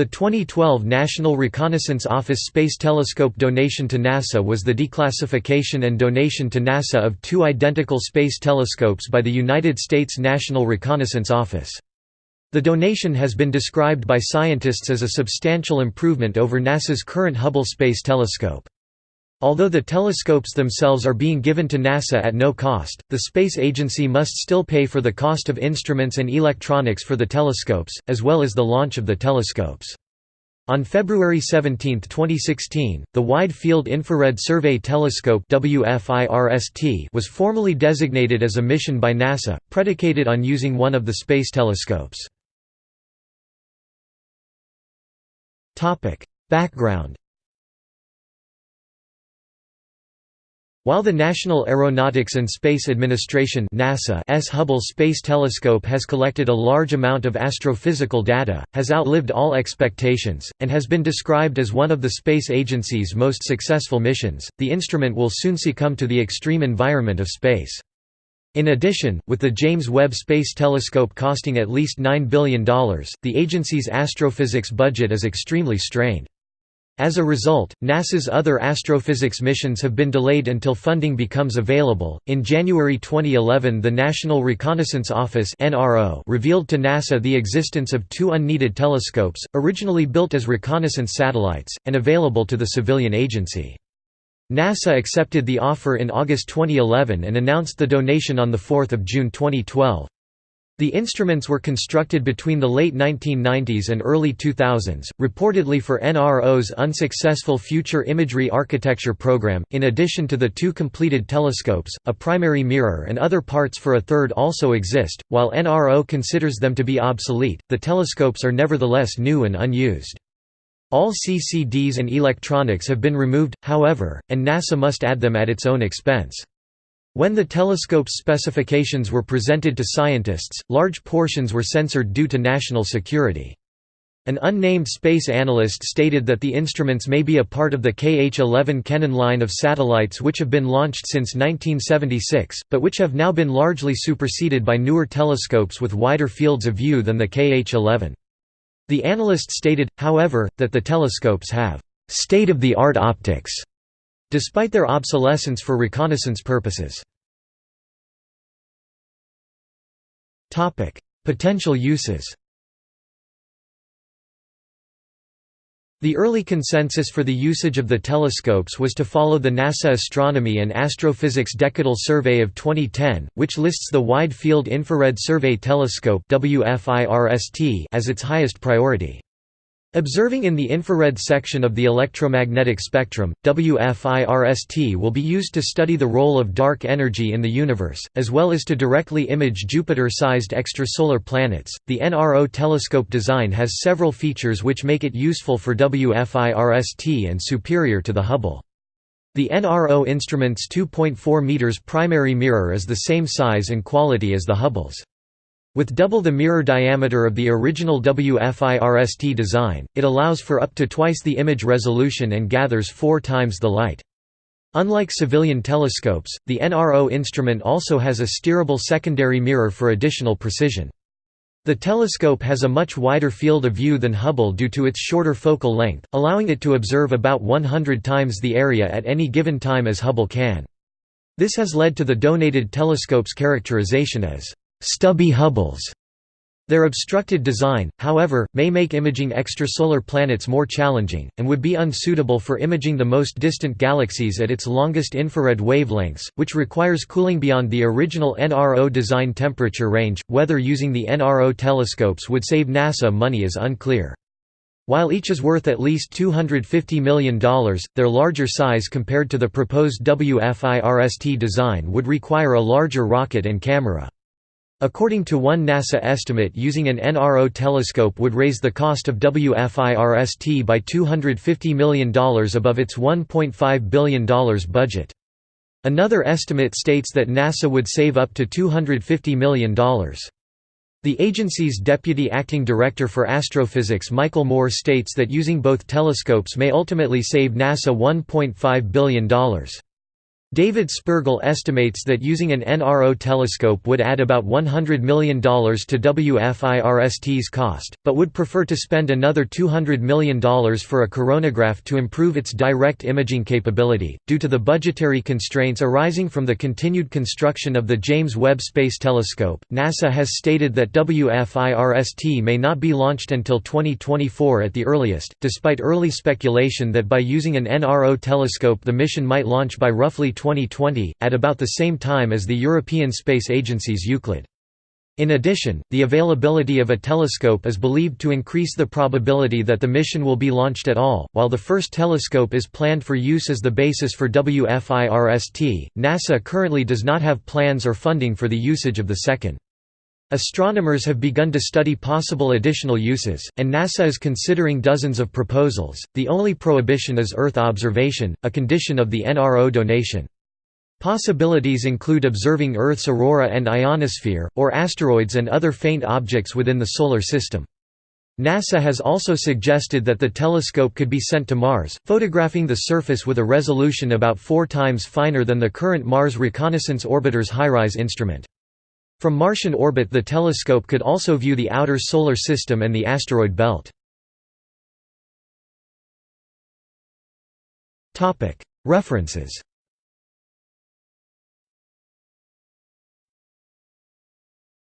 The 2012 National Reconnaissance Office Space Telescope donation to NASA was the declassification and donation to NASA of two identical space telescopes by the United States National Reconnaissance Office. The donation has been described by scientists as a substantial improvement over NASA's current Hubble Space Telescope. Although the telescopes themselves are being given to NASA at no cost, the space agency must still pay for the cost of instruments and electronics for the telescopes, as well as the launch of the telescopes. On February 17, 2016, the Wide Field Infrared Survey Telescope was formally designated as a mission by NASA, predicated on using one of the space telescopes. Background While the National Aeronautics and Space Administration NASA's Hubble Space Telescope has collected a large amount of astrophysical data, has outlived all expectations, and has been described as one of the space agency's most successful missions, the instrument will soon succumb to the extreme environment of space. In addition, with the James Webb Space Telescope costing at least $9 billion, the agency's astrophysics budget is extremely strained. As a result, NASA's other astrophysics missions have been delayed until funding becomes available. In January 2011, the National Reconnaissance Office (NRO) revealed to NASA the existence of two unneeded telescopes, originally built as reconnaissance satellites and available to the civilian agency. NASA accepted the offer in August 2011 and announced the donation on 4 June 2012. The instruments were constructed between the late 1990s and early 2000s, reportedly for NRO's unsuccessful Future Imagery Architecture program. In addition to the two completed telescopes, a primary mirror and other parts for a third also exist. While NRO considers them to be obsolete, the telescopes are nevertheless new and unused. All CCDs and electronics have been removed, however, and NASA must add them at its own expense. When the telescope's specifications were presented to scientists, large portions were censored due to national security. An unnamed space analyst stated that the instruments may be a part of the KH-11 Kennen line of satellites which have been launched since 1976, but which have now been largely superseded by newer telescopes with wider fields of view than the KH-11. The analyst stated, however, that the telescopes have «state-of-the-art optics» despite their obsolescence for reconnaissance purposes. Potential uses The early consensus for the usage of the telescopes was to follow the NASA Astronomy and Astrophysics Decadal Survey of 2010, which lists the Wide Field Infrared Survey Telescope as its highest priority. Observing in the infrared section of the electromagnetic spectrum, WFIRST will be used to study the role of dark energy in the universe, as well as to directly image Jupiter-sized extrasolar planets. The NRO telescope design has several features which make it useful for WFIRST and superior to the Hubble. The NRO instrument's 2.4 meters primary mirror is the same size and quality as the Hubble's. With double the mirror diameter of the original WFIRST design, it allows for up to twice the image resolution and gathers four times the light. Unlike civilian telescopes, the NRO instrument also has a steerable secondary mirror for additional precision. The telescope has a much wider field of view than Hubble due to its shorter focal length, allowing it to observe about 100 times the area at any given time as Hubble can. This has led to the donated telescope's characterization as stubby Hubbles. Their obstructed design, however, may make imaging extrasolar planets more challenging, and would be unsuitable for imaging the most distant galaxies at its longest infrared wavelengths, which requires cooling beyond the original NRO design temperature range. Whether using the NRO telescopes would save NASA money is unclear. While each is worth at least $250 million, their larger size compared to the proposed WFIRST design would require a larger rocket and camera. According to one NASA estimate using an NRO telescope would raise the cost of WFIRST by $250 million above its $1.5 billion budget. Another estimate states that NASA would save up to $250 million. The agency's deputy acting director for astrophysics Michael Moore states that using both telescopes may ultimately save NASA $1.5 billion. David Spergel estimates that using an NRO telescope would add about $100 million to WFIRST's cost, but would prefer to spend another $200 million for a coronagraph to improve its direct imaging capability. Due to the budgetary constraints arising from the continued construction of the James Webb Space Telescope, NASA has stated that WFIRST may not be launched until 2024 at the earliest, despite early speculation that by using an NRO telescope the mission might launch by roughly 2020, at about the same time as the European Space Agency's Euclid. In addition, the availability of a telescope is believed to increase the probability that the mission will be launched at all. While the first telescope is planned for use as the basis for WFIRST, NASA currently does not have plans or funding for the usage of the second. Astronomers have begun to study possible additional uses, and NASA is considering dozens of proposals. The only prohibition is Earth observation, a condition of the NRO donation. Possibilities include observing Earth's aurora and ionosphere, or asteroids and other faint objects within the Solar System. NASA has also suggested that the telescope could be sent to Mars, photographing the surface with a resolution about four times finer than the current Mars Reconnaissance Orbiter's HiRISE instrument. From Martian orbit the telescope could also view the outer Solar System and the asteroid belt. References